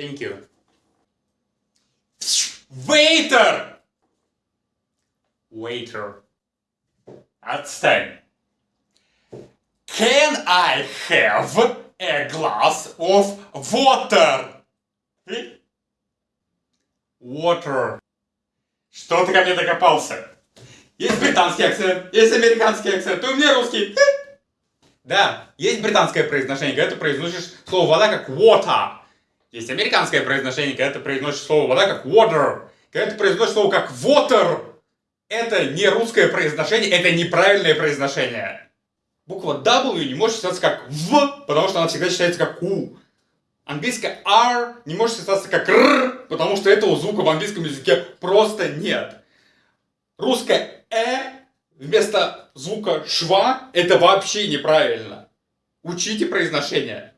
Thank you. Waiter! Waiter. Отстань. Can I have a glass of water? Water. Что ты ко мне докопался? Есть британский акцент, есть американский акцент, у меня русский. Да, есть британское произношение, когда ты произносишь слово вода как water. Есть американское произношение, когда ты произносишь слово вода как water. Когда ты произносишь слово как water, это не русское произношение, это неправильное произношение. Буква W не может читаться как В, потому что она всегда читается как У. Английское R не может читаться как Р, потому что этого звука в английском языке просто нет. Русское Э вместо звука шва это вообще неправильно. Учите произношение.